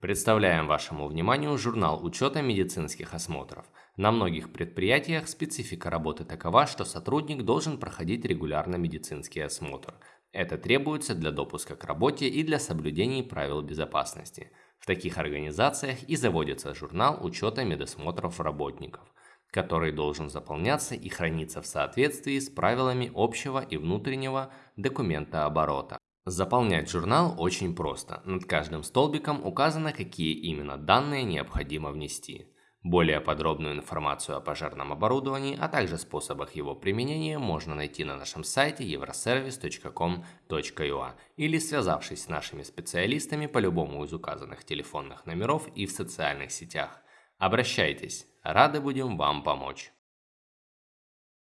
Представляем вашему вниманию журнал учета медицинских осмотров. На многих предприятиях специфика работы такова, что сотрудник должен проходить регулярно медицинский осмотр. Это требуется для допуска к работе и для соблюдения правил безопасности. В таких организациях и заводится журнал учета медосмотров работников, который должен заполняться и храниться в соответствии с правилами общего и внутреннего документа оборота. Заполнять журнал очень просто. Над каждым столбиком указано, какие именно данные необходимо внести. Более подробную информацию о пожарном оборудовании, а также способах его применения можно найти на нашем сайте euroservice.com.ua или связавшись с нашими специалистами по любому из указанных телефонных номеров и в социальных сетях. Обращайтесь, рады будем вам помочь.